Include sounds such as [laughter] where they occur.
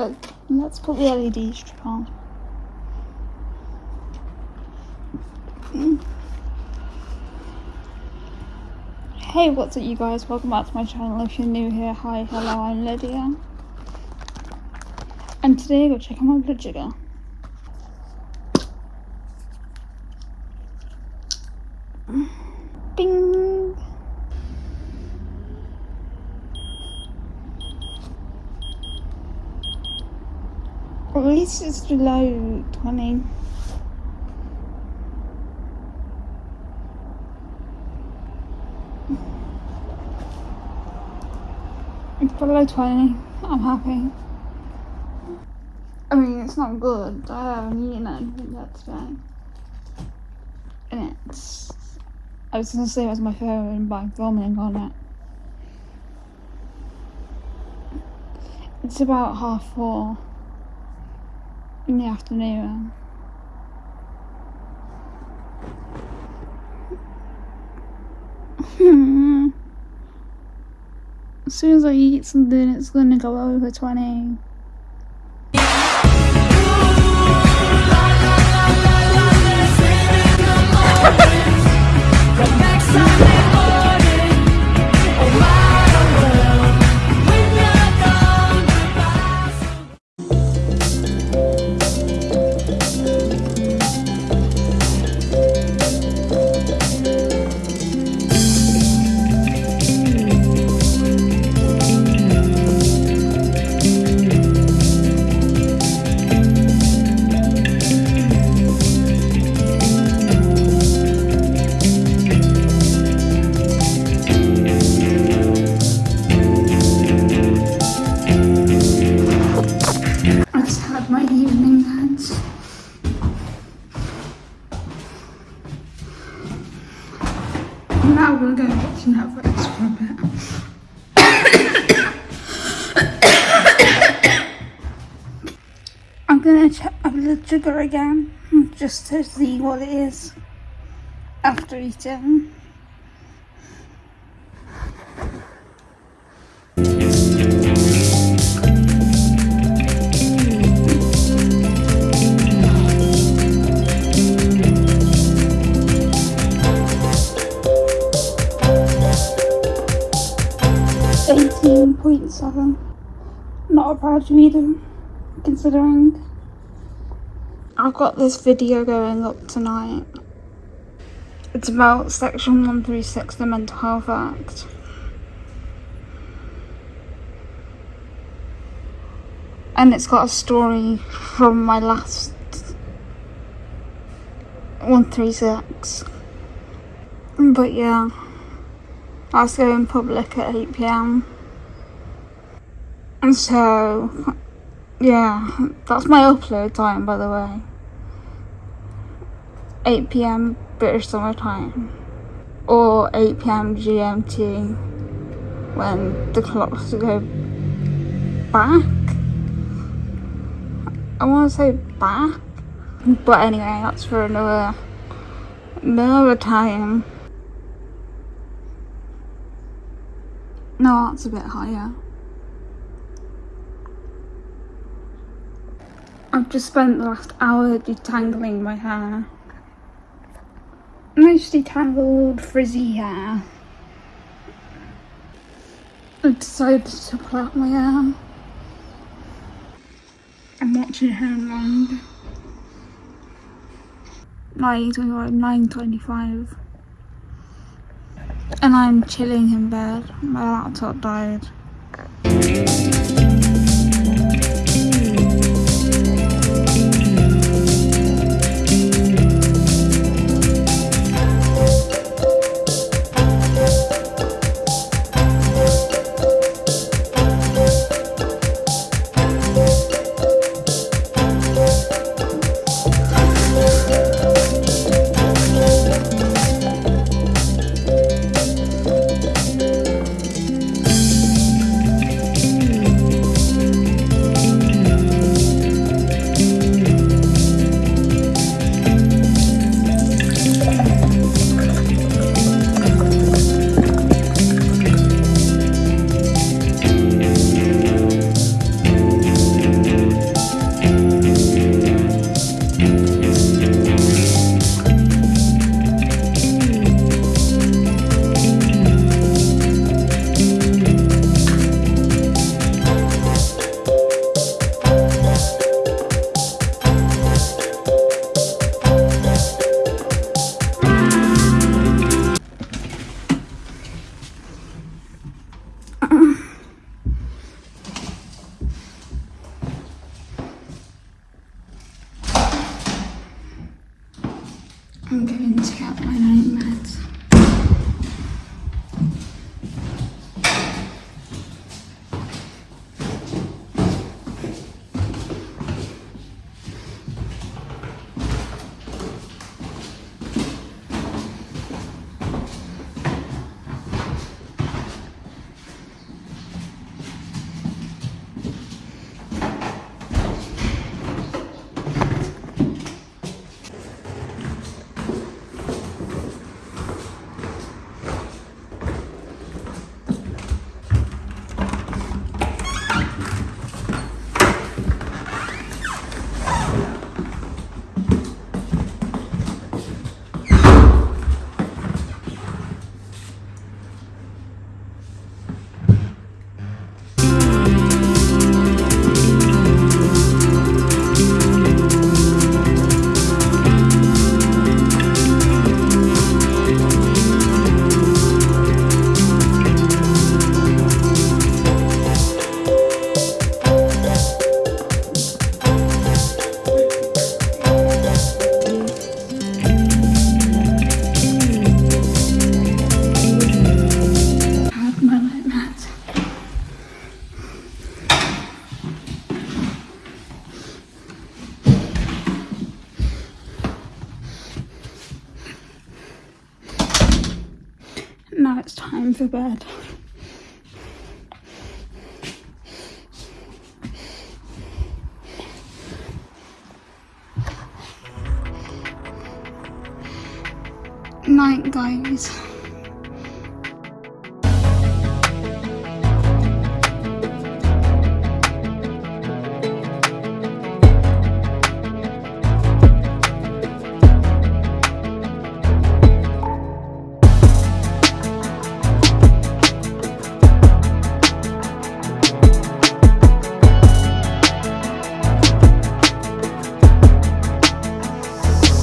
Uh, let's put the LED strip on. Hey, what's up you guys? Welcome back to my channel. If you're new here, hi, hello, I'm Lydia. And today we're checking my blood sugar. At least it's below 20. It's below 20. I'm happy. I mean, it's not good. I haven't eaten anything yet today. And it's... I was gonna say it was my phone, but I'm filming on it. It's about half four in the afternoon. [laughs] as soon as I eat something, it's gonna go over 20. I a. [coughs] I'm gonna check my blood sugar again, just to see what it is after eating. Eighteen point seven. Not a bad reader, considering. I've got this video going up tonight. It's about Section 136, the Mental Health Act. And it's got a story from my last 136. But yeah, Was going public at 8 pm. And so, yeah, that's my upload time by the way. 8 pm British Summer Time. Or 8 pm GMT when the clocks go back. I want to say back. But anyway, that's for another, another time. No, that's a bit higher. I've just spent the last hour detangling my hair. Nice detangled frizzy hair. I decided to plait my hair. I'm watching Homeland. 9.25, 9.25 and I'm chilling in bed. My laptop died. Now it's time for bed. Night, guys.